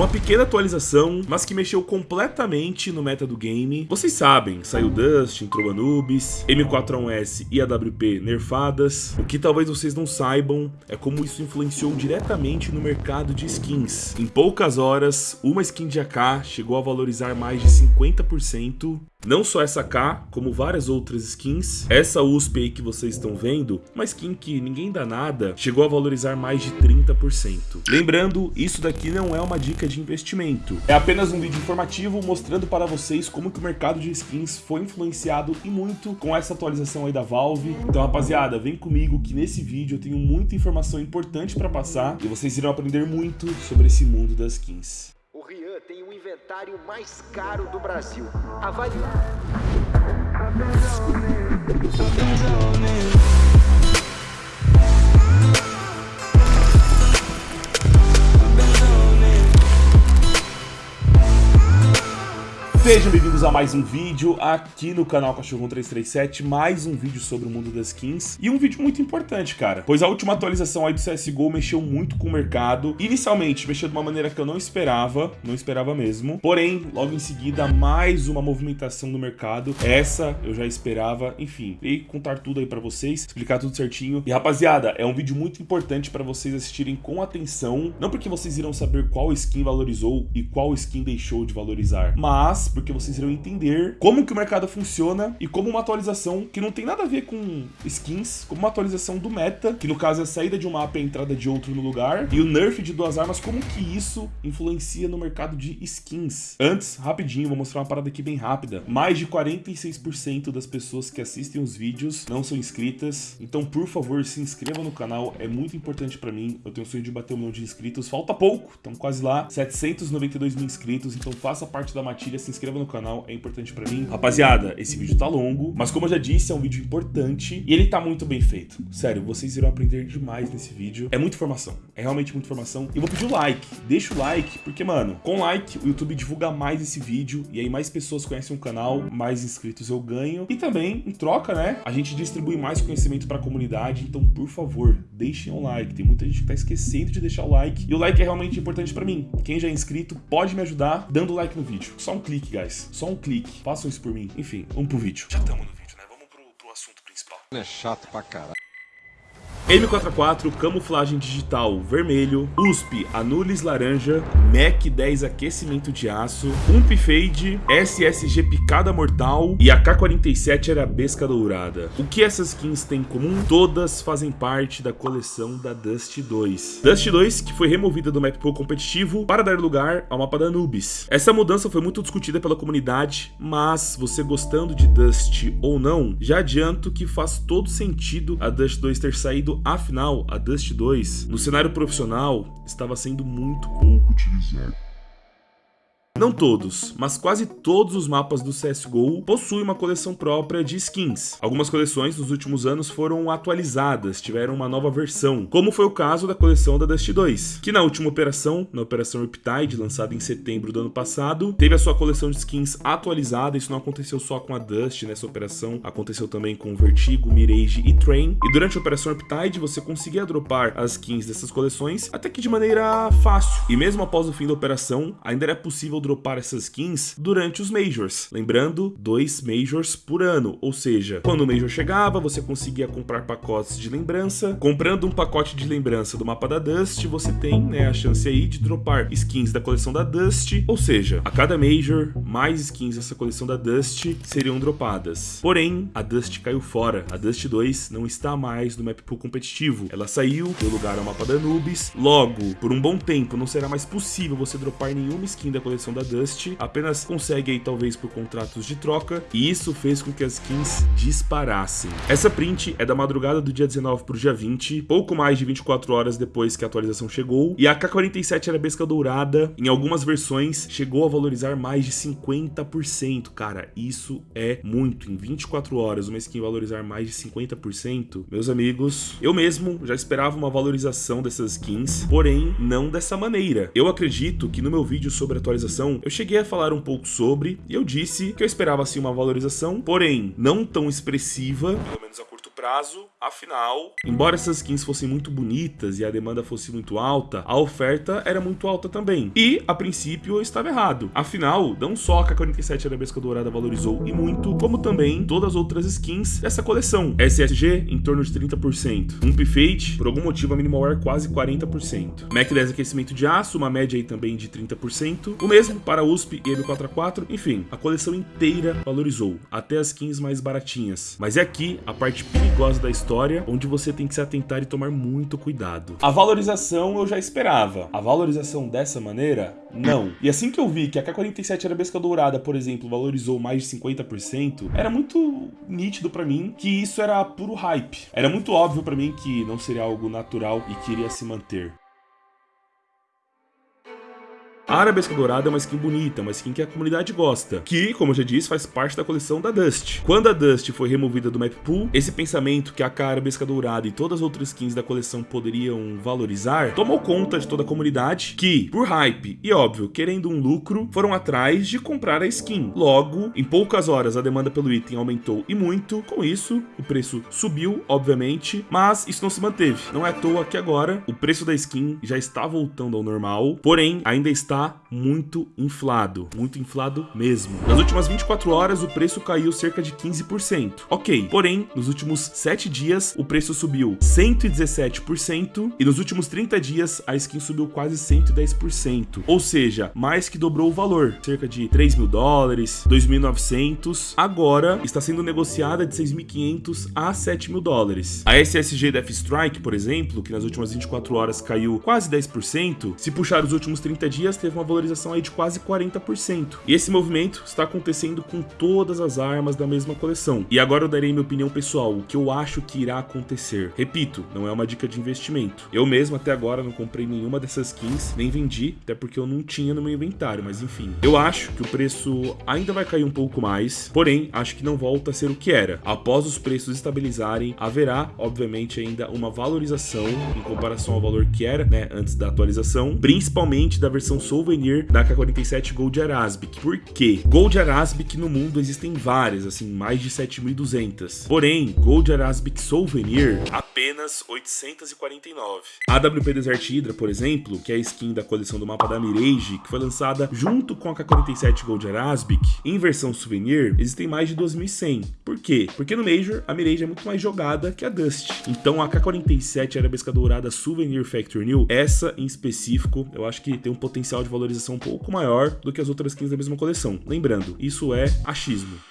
Uma pequena atualização, mas que mexeu completamente no meta do game. Vocês sabem, saiu Dust, entrou Anubis, M4A1S e AWP nerfadas. O que talvez vocês não saibam é como isso influenciou diretamente no mercado de skins. Em poucas horas, uma skin de AK chegou a valorizar mais de 50%. Não só essa K, como várias outras skins. Essa USP aí que vocês estão vendo, uma skin que ninguém dá nada, chegou a valorizar mais de 30%. Lembrando, isso daqui não é uma dica de investimento. É apenas um vídeo informativo mostrando para vocês como que o mercado de skins foi influenciado e muito com essa atualização aí da Valve. Então, rapaziada, vem comigo que nesse vídeo eu tenho muita informação importante para passar e vocês irão aprender muito sobre esse mundo das skins. O Rian tem o inventário mais caro do Brasil. Avalie. Sejam bem-vindos a mais um vídeo aqui no canal Cachorro 337, mais um vídeo sobre o mundo das skins. E um vídeo muito importante, cara, pois a última atualização aí do CSGO mexeu muito com o mercado, inicialmente mexeu de uma maneira que eu não esperava, não esperava mesmo, porém, logo em seguida, mais uma movimentação no mercado, essa eu já esperava, enfim, veio contar tudo aí pra vocês, explicar tudo certinho, e rapaziada, é um vídeo muito importante pra vocês assistirem com atenção, não porque vocês irão saber qual skin valorizou e qual skin deixou de valorizar, mas porque vocês irão entender como que o mercado funciona e como uma atualização que não tem nada a ver com skins, como uma atualização do meta, que no caso é a saída de um mapa e a entrada de outro no lugar, e o nerf de duas armas, como que isso influencia no mercado de skins. Antes, rapidinho, vou mostrar uma parada aqui bem rápida. Mais de 46% das pessoas que assistem os vídeos não são inscritas, então por favor se inscreva no canal, é muito importante pra mim, eu tenho o sonho de bater um milhão de inscritos, falta pouco, estamos quase lá, 792 mil inscritos, então faça parte da matilha, se inscreva inscreva no canal, é importante pra mim. Rapaziada, esse vídeo tá longo, mas como eu já disse, é um vídeo importante e ele tá muito bem feito. Sério, vocês irão aprender demais nesse vídeo. É muita informação, é realmente muita informação. E vou pedir o like, deixa o like, porque, mano, com like o YouTube divulga mais esse vídeo e aí mais pessoas conhecem o canal, mais inscritos eu ganho. E também, em troca, né, a gente distribui mais conhecimento pra comunidade, então, por favor, deixem o like. Tem muita gente que tá esquecendo de deixar o like e o like é realmente importante pra mim. Quem já é inscrito pode me ajudar dando like no vídeo. Só um clique, Só um clique. Façam isso por mim. Enfim, vamos pro vídeo. Já estamos no vídeo, né? Vamos pro, pro assunto principal. É chato pra caralho. M44 camuflagem digital vermelho, USP anulis laranja, MAC 10 aquecimento de aço, UMP fade, SSG picada mortal e AK-47 arabesca dourada. O que essas skins têm em comum? Todas fazem parte da coleção da Dust 2. Dust 2 que foi removida do map pool competitivo para dar lugar ao mapa da Anubis. Essa mudança foi muito discutida pela comunidade, mas você gostando de Dust ou não, já adianto que faz todo sentido a Dust 2 ter saído afinal, a Dust 2, no cenário profissional, estava sendo muito pouco utilizada. Não todos, mas quase todos os mapas do CSGO possuem uma coleção própria de skins. Algumas coleções nos últimos anos foram atualizadas, tiveram uma nova versão, como foi o caso da coleção da Dust 2, que na última operação, na operação Riptide, lançada em setembro do ano passado, teve a sua coleção de skins atualizada, isso não aconteceu só com a Dust nessa operação, aconteceu também com Vertigo, Mirage e Train, e durante a operação Riptide você conseguia dropar as skins dessas coleções até que de maneira fácil, e mesmo após o fim da operação, ainda era possível dropar essas skins durante os Majors. Lembrando, dois Majors por ano, ou seja, quando o Major chegava, você conseguia comprar pacotes de lembrança. Comprando um pacote de lembrança do mapa da Dust, você tem né, a chance aí de dropar skins da coleção da Dust, ou seja, a cada Major, mais skins dessa coleção da Dust seriam dropadas. Porém, a Dust caiu fora. A Dust 2 não está mais no map pool competitivo. Ela saiu, deu lugar ao mapa da Anubis. Logo, por um bom tempo, não será mais possível você dropar nenhuma skin da coleção da Dust, apenas consegue aí talvez por contratos de troca, e isso fez com que as skins disparassem. Essa print é da madrugada do dia 19 para o dia 20, pouco mais de 24 horas depois que a atualização chegou, e a K-47 arabesca dourada, em algumas versões, chegou a valorizar mais de 50%, cara, isso é muito, em 24 horas uma skin valorizar mais de 50%, meus amigos, eu mesmo já esperava uma valorização dessas skins, porém não dessa maneira. Eu acredito que no meu vídeo sobre atualização, eu cheguei a falar um pouco sobre, e eu disse que eu esperava assim uma valorização, porém não tão expressiva, pelo menos a prazo, afinal, embora essas skins fossem muito bonitas e a demanda fosse muito alta, a oferta era muito alta também. E, a princípio, eu estava errado. Afinal, não só a K-47 Arabesca Dourada valorizou e muito, como também todas as outras skins dessa coleção. SSG em torno de 30%. Um Fate, por algum motivo, a Minimal Wear quase 40%. Mac 10 aquecimento de aço, uma média aí também de 30%. O mesmo para USP e M4A4. Enfim, a coleção inteira valorizou, até as skins mais baratinhas. Mas é aqui a parte perigosa da história, onde você tem que se atentar e tomar muito cuidado. A valorização eu já esperava. A valorização dessa maneira, não. E assim que eu vi que a K47 Arabesca Dourada, por exemplo, valorizou mais de 50%, era muito nítido para mim que isso era puro hype. Era muito óbvio para mim que não seria algo natural e que iria se manter. A Arabesca Dourada é uma skin bonita, uma skin que a comunidade gosta, que, como eu já disse, faz parte da coleção da Dust. Quando a Dust foi removida do map pool, esse pensamento que a Arabesca Dourada e todas as outras skins da coleção poderiam valorizar, tomou conta de toda a comunidade, que, por hype e óbvio, querendo um lucro, foram atrás de comprar a skin. Logo, em poucas horas a demanda pelo item aumentou e muito, com isso, o preço subiu, obviamente, mas isso não se manteve. Não é à toa que agora o preço da skin já está voltando ao normal, porém ainda está muito inflado, muito inflado mesmo. Nas últimas 24 horas, o preço caiu cerca de 15%. Ok, porém, nos últimos 7 dias, o preço subiu 117% e nos últimos 30 dias, a skin subiu quase 110%. Ou seja, mais que dobrou o valor, cerca de 3 mil dólares, 2.900. Agora, está sendo negociada de 6.500 a 7 mil dólares. A SSG Death Strike, por exemplo, que nas últimas 24 horas caiu quase 10%, se puxar os últimos 30 dias, teve teve uma valorização aí de quase 40%. E esse movimento está acontecendo com todas as armas da mesma coleção. E agora eu darei minha opinião pessoal, o que eu acho que irá acontecer. Repito, não é uma dica de investimento. Eu mesmo até agora não comprei nenhuma dessas skins, nem vendi, até porque eu não tinha no meu inventário, mas enfim. Eu acho que o preço ainda vai cair um pouco mais, porém, acho que não volta a ser o que era. Após os preços estabilizarem, haverá, obviamente, ainda uma valorização em comparação ao valor que era, né, antes da atualização, principalmente da versão souvenir da K47 Gold Arabic. Por quê? Gold Arabic no mundo existem várias, assim, mais de 7.200. Porém, Gold Arabic Souvenir, apenas 849. A AWP Desert Hydra, por exemplo, que é a skin da coleção do mapa da Mirage, que foi lançada junto com a K47 Gold Arabic, em versão souvenir, existem mais de 2.100. Por quê? Porque no Major, a Mirage é muito mais jogada que a Dust. Então a K47 Arabesca Dourada Souvenir Factory New, essa em específico, eu acho que tem um potencial de valorização um pouco maior do que as outras skins da mesma coleção. Lembrando, isso é achismo.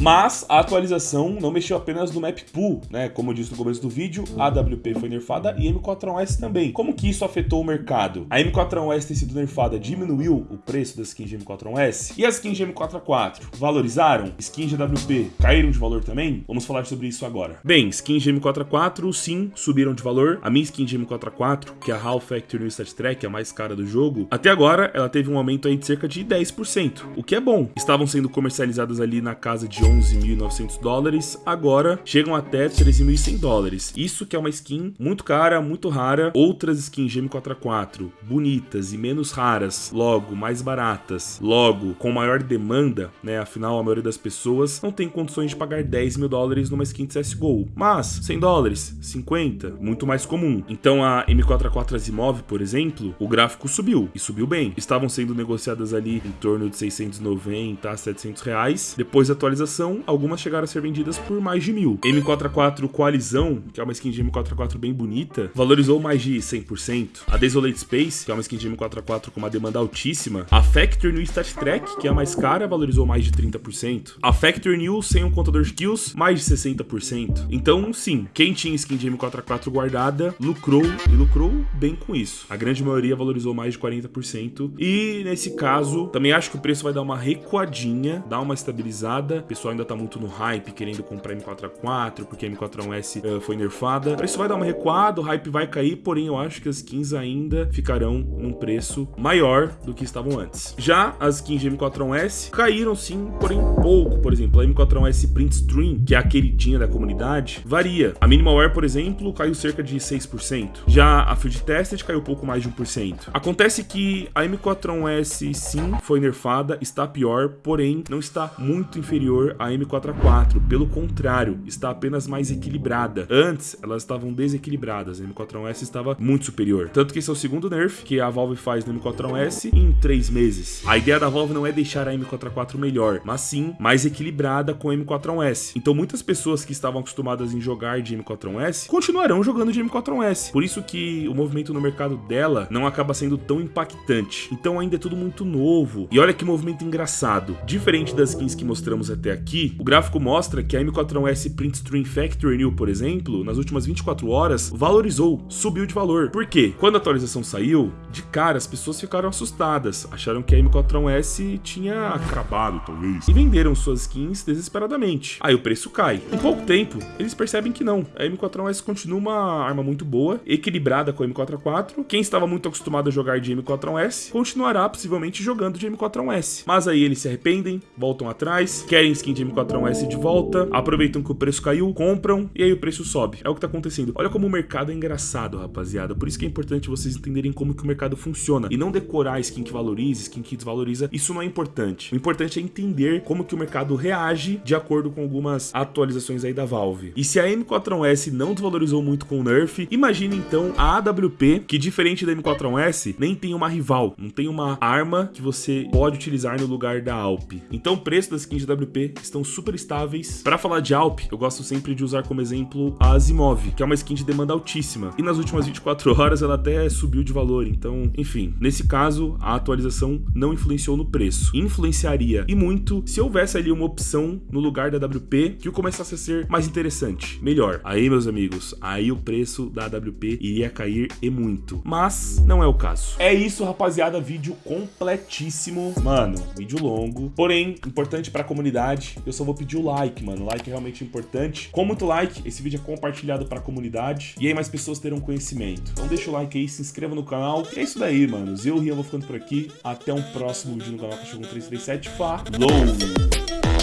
Mas a atualização não mexeu apenas no map pool, né? Como eu disse no começo do vídeo, a AWP foi nerfada e a M4A1S também. Como que isso afetou o mercado? A M4A1S ter sido nerfada diminuiu o preço das skins de M4A1S e as skins de M4A4 valorizaram? Skins de AWP caíram de valor também? Vamos falar sobre isso agora. Bem, skins de M4A4 sim subiram de valor. A minha skin de M4A4, que é a HAL Factory New Stat Track, a mais cara do jogo, até agora ela teve um aumento aí de cerca de 10%, o que é bom. Estavam sendo comercializadas ali na casa de 11.900 dólares, agora chegam até 13.100 dólares. Isso que é uma skin muito cara, muito rara. Outras skins GM4A4, bonitas e menos raras, logo mais baratas, logo com maior demanda, né? Afinal, a maioria das pessoas não tem condições de pagar 10 mil dólares numa skin de CSGO. Mas 100 dólares, 50, muito mais comum. Então a M4A4 Asimov, por exemplo, o gráfico subiu e subiu bem. Estavam sendo negociadas ali em torno de 690 a 700 reais. Depois da atualização algumas chegaram a ser vendidas por mais de mil. M4A4 Coalizão, que é uma skin de M4A4 bem bonita, valorizou mais de 100%. A Desolate Space, que é uma skin de M4A4 com uma demanda altíssima. A Factory New Stat Track, que é a mais cara, valorizou mais de 30%. A Factory New sem um contador de kills, mais de 60%. Então, sim, quem tinha skin de M4A4 guardada, lucrou e lucrou bem com isso. A grande maioria valorizou mais de 40%. E nesse caso, também acho que o preço vai dar uma recuadinha, dar uma estabilizada. Pessoal pessoal ainda tá muito no hype, querendo comprar M4A4, porque a M4A1S uh, foi nerfada. Isso vai dar uma recuada, o hype vai cair, porém eu acho que as skins ainda ficarão num preço maior do que estavam antes. Já as skins de M4A1S caíram sim, porém pouco. Por exemplo, a M4A1S Print Stream, que é a queridinha da comunidade, varia. A Minimalware, por exemplo, caiu cerca de 6%. Já a Field Tested caiu pouco mais de 1%. Acontece que a M4A1S sim foi nerfada, está pior, porém não está muito inferior a M4A4, pelo contrário, está apenas mais equilibrada. Antes, elas estavam desequilibradas, a M4A1S estava muito superior. Tanto que esse é o segundo nerf que a Valve faz no M4A1S em 3 meses. A ideia da Valve não é deixar a M4A4 melhor, mas sim mais equilibrada com a M4A1S. Então muitas pessoas que estavam acostumadas em jogar de M4A1S continuarão jogando de M4A1S. Por isso que o movimento no mercado dela não acaba sendo tão impactante. Então ainda é tudo muito novo. E olha que movimento engraçado. Diferente das skins que mostramos até aqui, o gráfico mostra que a M4A1S Print Stream Factory New, por exemplo, nas últimas 24 horas, valorizou, subiu de valor. Por quê? Quando a atualização saiu, de cara as pessoas ficaram assustadas, acharam que a M4A1S tinha acabado, talvez, e venderam suas skins desesperadamente. Aí o preço cai. Em pouco tempo, eles percebem que não. A M4A1S continua uma arma muito boa, equilibrada com a M4A4. Quem estava muito acostumado a jogar de M4A1S continuará possivelmente jogando de M4A1S. Mas aí eles se arrependem, voltam atrás, querem skin M4A1S de volta, aproveitam que o preço caiu, compram e aí o preço sobe. É o que tá acontecendo. Olha como o mercado é engraçado, rapaziada. Por isso que é importante vocês entenderem como que o mercado funciona e não decorar skin que valoriza, skin que desvaloriza. Isso não é importante. O importante é entender como que o mercado reage de acordo com algumas atualizações aí da Valve. E se a M4A1S não desvalorizou muito com o nerf, imagine então a AWP, que diferente da M4A1S, nem tem uma rival, não tem uma arma que você pode utilizar no lugar da Alp. Então o preço das skins de AWP estão super estáveis. Para falar de Alp, eu gosto sempre de usar como exemplo a Azimov, que é uma skin de demanda altíssima. E nas últimas 24 horas ela até subiu de valor, então, enfim. Nesse caso, a atualização não influenciou no preço. Influenciaria e muito se houvesse ali uma opção no lugar da AWP que o começasse a ser mais interessante, melhor. Aí, meus amigos, aí o preço da AWP iria cair e muito. Mas não é o caso. É isso, rapaziada, vídeo completíssimo. Mano, vídeo longo, porém importante para a comunidade. Eu só vou pedir o like, mano. O like é realmente importante. Com muito like, esse vídeo é compartilhado para a comunidade e aí mais pessoas terão conhecimento. Então deixa o like aí, se inscreva no canal. E é isso daí, mano. Eu e Rian vou ficando por aqui. Até um próximo vídeo no canal Cachorro 337. Falou!